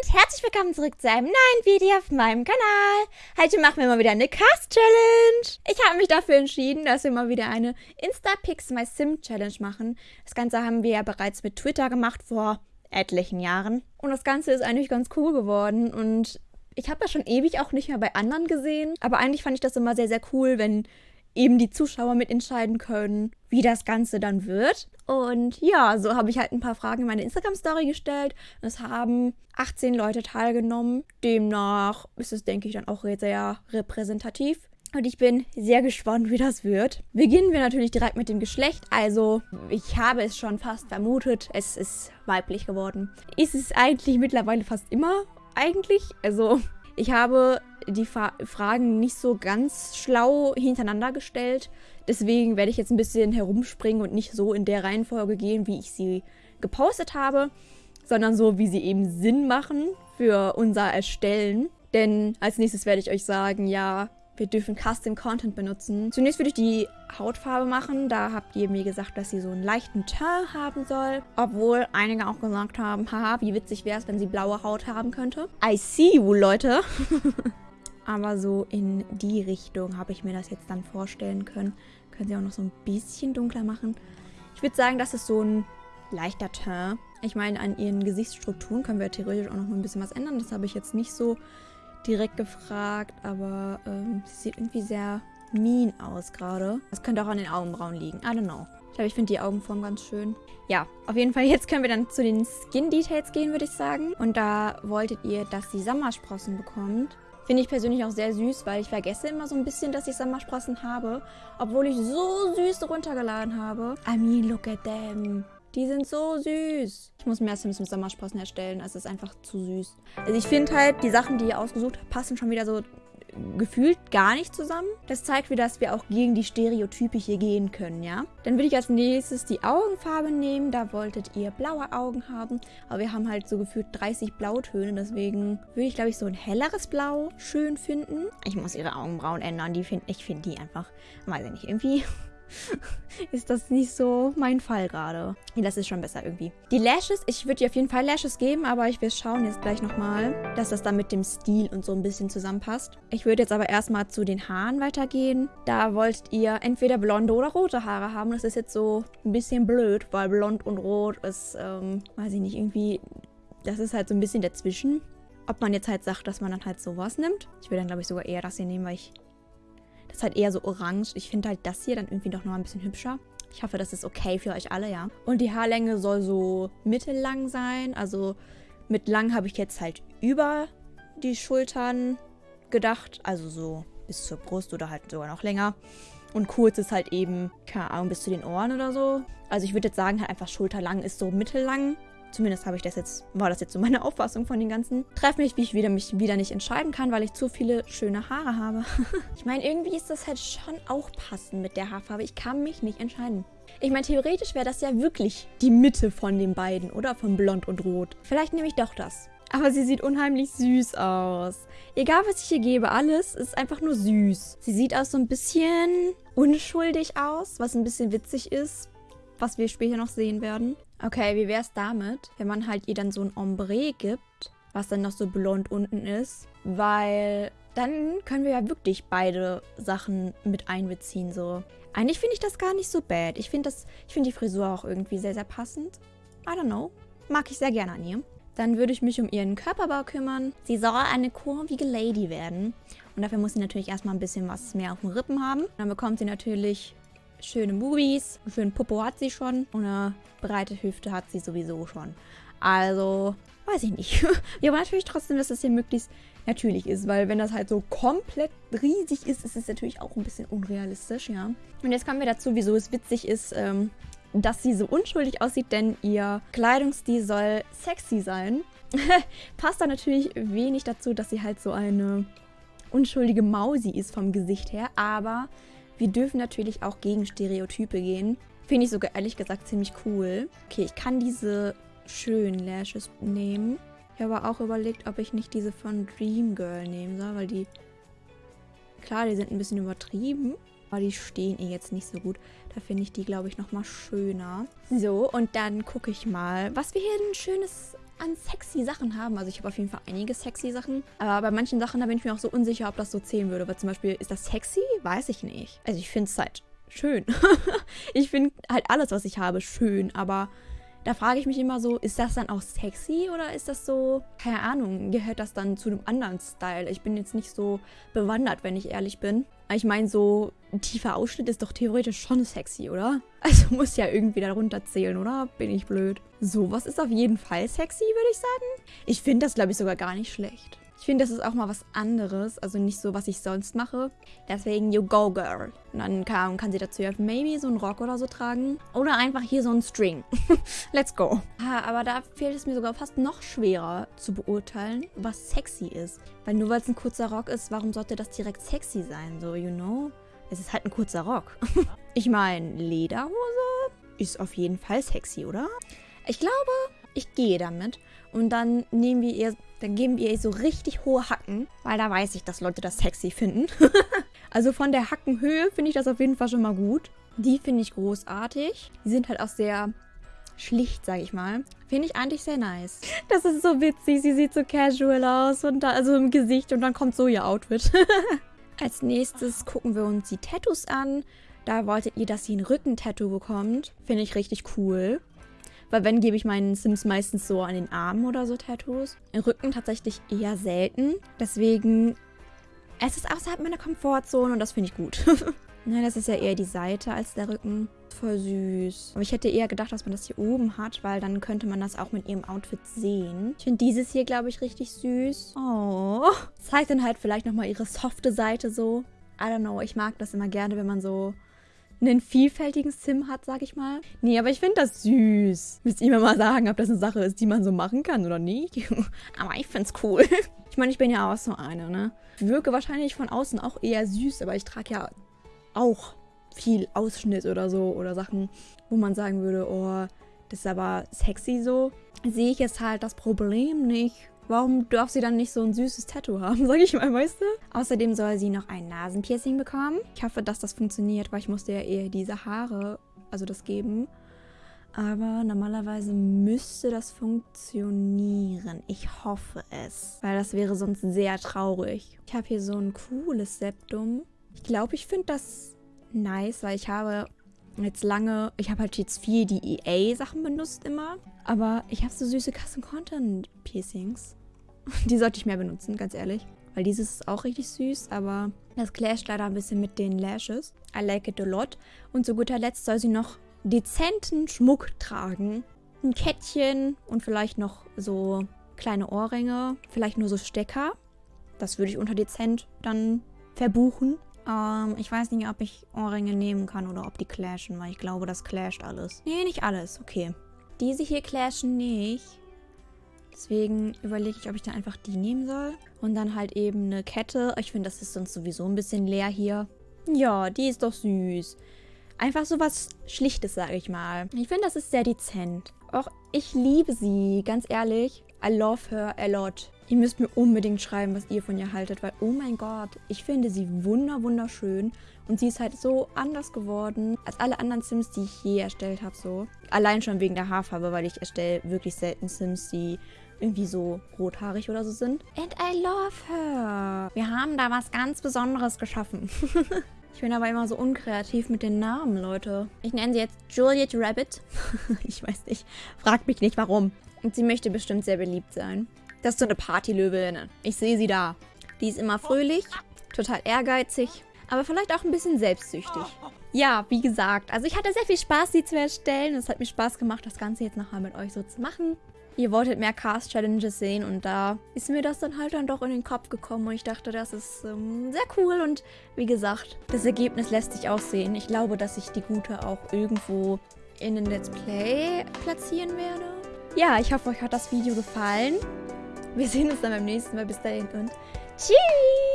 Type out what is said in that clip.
und herzlich willkommen zurück zu einem neuen Video auf meinem Kanal. Heute machen wir mal wieder eine Cast-Challenge. Ich habe mich dafür entschieden, dass wir mal wieder eine Insta-Pix My Sim Challenge machen. Das Ganze haben wir ja bereits mit Twitter gemacht vor etlichen Jahren. Und das Ganze ist eigentlich ganz cool geworden und ich habe das schon ewig auch nicht mehr bei anderen gesehen. Aber eigentlich fand ich das immer sehr, sehr cool, wenn eben die Zuschauer mitentscheiden können, wie das Ganze dann wird. Und ja, so habe ich halt ein paar Fragen in meine Instagram-Story gestellt. Es haben 18 Leute teilgenommen. Demnach ist es, denke ich, dann auch sehr repräsentativ. Und ich bin sehr gespannt, wie das wird. Beginnen wir natürlich direkt mit dem Geschlecht. Also, ich habe es schon fast vermutet. Es ist weiblich geworden. Ist es eigentlich mittlerweile fast immer eigentlich? Also, ich habe die Fa Fragen nicht so ganz schlau hintereinander gestellt. Deswegen werde ich jetzt ein bisschen herumspringen und nicht so in der Reihenfolge gehen, wie ich sie gepostet habe, sondern so, wie sie eben Sinn machen für unser Erstellen. Denn als nächstes werde ich euch sagen, ja, wir dürfen Custom Content benutzen. Zunächst würde ich die Hautfarbe machen. Da habt ihr mir gesagt, dass sie so einen leichten Teint haben soll. Obwohl einige auch gesagt haben, haha, wie witzig wäre es, wenn sie blaue Haut haben könnte. I see you, Leute. Aber so in die Richtung habe ich mir das jetzt dann vorstellen können. Können sie auch noch so ein bisschen dunkler machen. Ich würde sagen, das ist so ein leichter Teint. Ich meine, an ihren Gesichtsstrukturen können wir theoretisch auch noch ein bisschen was ändern. Das habe ich jetzt nicht so direkt gefragt, aber ähm, sie sieht irgendwie sehr mean aus gerade. Das könnte auch an den Augenbrauen liegen. I don't know. Ich glaube, ich finde die Augenform ganz schön. Ja, auf jeden Fall, jetzt können wir dann zu den Skin-Details gehen, würde ich sagen. Und da wolltet ihr, dass sie Sommersprossen bekommt. Finde ich persönlich auch sehr süß, weil ich vergesse immer so ein bisschen, dass ich Sommersprossen habe. Obwohl ich so süß runtergeladen habe. I mean, look at them. Die sind so süß. Ich muss mehr Sims mit Sommersprossen erstellen. Es ist einfach zu süß. Also ich finde halt, die Sachen, die ihr ausgesucht habt, passen schon wieder so gefühlt gar nicht zusammen. Das zeigt wieder, dass wir auch gegen die Stereotype hier gehen können, ja. Dann würde ich als nächstes die Augenfarbe nehmen. Da wolltet ihr blaue Augen haben. Aber wir haben halt so gefühlt 30 Blautöne. Deswegen würde ich, glaube ich, so ein helleres Blau schön finden. Ich muss ihre Augenbrauen ändern. Die find, ich finde die einfach, weiß ich nicht, irgendwie ist das nicht so mein Fall gerade. Das ist schon besser irgendwie. Die Lashes, ich würde dir auf jeden Fall Lashes geben, aber ich will schauen jetzt gleich nochmal, dass das dann mit dem Stil und so ein bisschen zusammenpasst. Ich würde jetzt aber erstmal zu den Haaren weitergehen. Da wolltet ihr entweder blonde oder rote Haare haben. Das ist jetzt so ein bisschen blöd, weil blond und rot ist, ähm, weiß ich nicht, irgendwie, das ist halt so ein bisschen dazwischen. Ob man jetzt halt sagt, dass man dann halt sowas nimmt. Ich würde dann, glaube ich, sogar eher das hier nehmen, weil ich das ist halt eher so orange. Ich finde halt das hier dann irgendwie doch noch ein bisschen hübscher. Ich hoffe, das ist okay für euch alle, ja. Und die Haarlänge soll so mittellang sein. Also mit lang habe ich jetzt halt über die Schultern gedacht. Also so bis zur Brust oder halt sogar noch länger. Und kurz ist halt eben, keine Ahnung, bis zu den Ohren oder so. Also ich würde jetzt sagen, halt einfach schulterlang ist so mittellang. Zumindest habe ich das jetzt, war das jetzt so meine Auffassung von den ganzen. Treff mich, wie ich wieder, mich wieder nicht entscheiden kann, weil ich zu viele schöne Haare habe. ich meine, irgendwie ist das halt schon auch passend mit der Haarfarbe. Ich kann mich nicht entscheiden. Ich meine, theoretisch wäre das ja wirklich die Mitte von den beiden, oder? Von Blond und Rot. Vielleicht nehme ich doch das. Aber sie sieht unheimlich süß aus. Egal, was ich hier gebe, alles ist einfach nur süß. Sie sieht auch so ein bisschen unschuldig aus, was ein bisschen witzig ist, was wir später noch sehen werden. Okay, wie wäre es damit, wenn man halt ihr dann so ein Ombre gibt, was dann noch so blond unten ist? Weil dann können wir ja wirklich beide Sachen mit einbeziehen, so. Eigentlich finde ich das gar nicht so bad. Ich finde find die Frisur auch irgendwie sehr, sehr passend. I don't know. Mag ich sehr gerne an ihr. Dann würde ich mich um ihren Körperbau kümmern. Sie soll eine kurvige Lady werden. Und dafür muss sie natürlich erstmal ein bisschen was mehr auf den Rippen haben. Dann bekommt sie natürlich schöne Movies. Einen schönen Popo hat sie schon. Und eine breite Hüfte hat sie sowieso schon. Also, weiß ich nicht. Wir wollen natürlich trotzdem, dass das hier möglichst natürlich ist, weil wenn das halt so komplett riesig ist, ist es natürlich auch ein bisschen unrealistisch, ja. Und jetzt kommen wir dazu, wieso es witzig ist, ähm, dass sie so unschuldig aussieht, denn ihr Kleidungsstil soll sexy sein. Passt da natürlich wenig dazu, dass sie halt so eine unschuldige Mausi ist vom Gesicht her, aber wir dürfen natürlich auch gegen Stereotype gehen. Finde ich sogar ehrlich gesagt ziemlich cool. Okay, ich kann diese schönen Lashes nehmen. Ich habe auch überlegt, ob ich nicht diese von Dream Girl nehmen soll, weil die... Klar, die sind ein bisschen übertrieben, aber die stehen ihr jetzt nicht so gut. Da finde ich die, glaube ich, nochmal schöner. So, und dann gucke ich mal, was wir hier ein schönes an sexy Sachen haben. Also ich habe auf jeden Fall einige sexy Sachen. Aber bei manchen Sachen, da bin ich mir auch so unsicher, ob das so zählen würde. Weil zum Beispiel, ist das sexy? Weiß ich nicht. Also ich finde es halt schön. ich finde halt alles, was ich habe, schön. Aber da frage ich mich immer so, ist das dann auch sexy oder ist das so, keine Ahnung, gehört das dann zu einem anderen Style? Ich bin jetzt nicht so bewandert, wenn ich ehrlich bin. Ich meine, so ein tiefer Ausschnitt ist doch theoretisch schon sexy, oder? Also muss ja irgendwie darunter zählen, oder? Bin ich blöd. Sowas ist auf jeden Fall sexy, würde ich sagen. Ich finde das, glaube ich, sogar gar nicht schlecht. Ich finde, das ist auch mal was anderes, also nicht so, was ich sonst mache. Deswegen, you go, girl. Und dann kann, kann sie dazu ja maybe so einen Rock oder so tragen. Oder einfach hier so einen String. Let's go. Ah, aber da fehlt es mir sogar fast noch schwerer zu beurteilen, was sexy ist. Weil nur weil es ein kurzer Rock ist, warum sollte das direkt sexy sein? So, you know? Es ist halt ein kurzer Rock. ich meine, Lederhose ist auf jeden Fall sexy, oder? Ich glaube, ich gehe damit. Und dann nehmen wir ihr, dann geben wir ihr so richtig hohe Hacken, weil da weiß ich, dass Leute das sexy finden. also von der Hackenhöhe finde ich das auf jeden Fall schon mal gut. Die finde ich großartig. Die sind halt auch sehr schlicht, sage ich mal. Finde ich eigentlich sehr nice. Das ist so witzig. Sie sieht so casual aus und da, also im Gesicht und dann kommt so ihr Outfit. Als nächstes gucken wir uns die Tattoos an. Da wolltet ihr, dass sie ein Rückentattoo bekommt. Finde ich richtig cool. Weil wenn, gebe ich meinen Sims meistens so an den Armen oder so Tattoos. Im Rücken tatsächlich eher selten. Deswegen, es ist außerhalb meiner Komfortzone und das finde ich gut. ne, das ist ja eher die Seite als der Rücken. Voll süß. Aber ich hätte eher gedacht, dass man das hier oben hat, weil dann könnte man das auch mit ihrem Outfit sehen. Ich finde dieses hier, glaube ich, richtig süß. Oh. Zeigt dann halt vielleicht nochmal ihre softe Seite so. I don't know, ich mag das immer gerne, wenn man so einen vielfältigen Sim hat, sag ich mal. Nee, aber ich finde das süß. Müsst ihr mir mal sagen, ob das eine Sache ist, die man so machen kann oder nicht. aber ich find's cool. Ich meine, ich bin ja auch so eine, ne? Ich wirke wahrscheinlich von außen auch eher süß, aber ich trage ja auch viel Ausschnitt oder so oder Sachen, wo man sagen würde, oh, das ist aber sexy so. Sehe ich jetzt halt das Problem nicht. Warum darf sie dann nicht so ein süßes Tattoo haben, sag ich mal, weißt du? Außerdem soll sie noch ein Nasenpiercing bekommen. Ich hoffe, dass das funktioniert, weil ich musste ja eher diese Haare, also das geben. Aber normalerweise müsste das funktionieren. Ich hoffe es. Weil das wäre sonst sehr traurig. Ich habe hier so ein cooles Septum. Ich glaube, ich finde das nice, weil ich habe jetzt lange, ich habe halt jetzt viel die EA-Sachen benutzt immer. Aber ich habe so süße Custom-Content-Piercings. Die sollte ich mehr benutzen, ganz ehrlich. Weil dieses ist auch richtig süß, aber das clasht leider ein bisschen mit den Lashes. I like it a lot. Und zu guter Letzt soll sie noch dezenten Schmuck tragen. Ein Kettchen und vielleicht noch so kleine Ohrringe. Vielleicht nur so Stecker. Das würde ich unter dezent dann verbuchen. Ähm, ich weiß nicht, ob ich Ohrringe nehmen kann oder ob die clashen, weil ich glaube, das clasht alles. Nee, nicht alles. Okay. Diese hier clashen nicht. Deswegen überlege ich, ob ich dann einfach die nehmen soll. Und dann halt eben eine Kette. Ich finde, das ist sonst sowieso ein bisschen leer hier. Ja, die ist doch süß. Einfach so was Schlichtes, sage ich mal. Ich finde, das ist sehr dezent. Auch ich liebe sie, ganz ehrlich. I love her a lot. Ihr müsst mir unbedingt schreiben, was ihr von ihr haltet, weil, oh mein Gott, ich finde sie wunder wunderschön. Und sie ist halt so anders geworden als alle anderen Sims, die ich je erstellt habe, so. Allein schon wegen der Haarfarbe, weil ich erstelle wirklich selten Sims, die irgendwie so rothaarig oder so sind. And I love her. Wir haben da was ganz Besonderes geschaffen. ich bin aber immer so unkreativ mit den Namen, Leute. Ich nenne sie jetzt Juliet Rabbit. ich weiß nicht. Fragt mich nicht, warum. Und sie möchte bestimmt sehr beliebt sein. Das ist so eine Partylöwin. Ich sehe sie da. Die ist immer fröhlich, total ehrgeizig, aber vielleicht auch ein bisschen selbstsüchtig. Ja, wie gesagt, also ich hatte sehr viel Spaß, sie zu erstellen. Es hat mir Spaß gemacht, das Ganze jetzt nochmal mit euch so zu machen. Ihr wolltet mehr Cast-Challenges sehen und da ist mir das dann halt dann doch in den Kopf gekommen und ich dachte, das ist ähm, sehr cool und wie gesagt, das Ergebnis lässt sich auch sehen. Ich glaube, dass ich die Gute auch irgendwo in den Let's Play platzieren werde. Ja, ich hoffe, euch hat das Video gefallen. Wir sehen uns dann beim nächsten Mal. Bis dahin und tschüss!